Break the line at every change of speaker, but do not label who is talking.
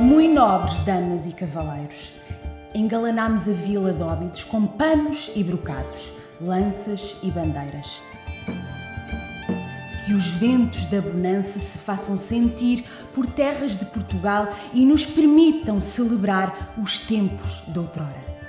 Muito nobres damas e cavaleiros, engalanámos a vila de Óbidos com panos e brocados, lanças e bandeiras. Que os ventos da bonança se façam sentir por terras de Portugal e nos permitam celebrar os tempos de outrora.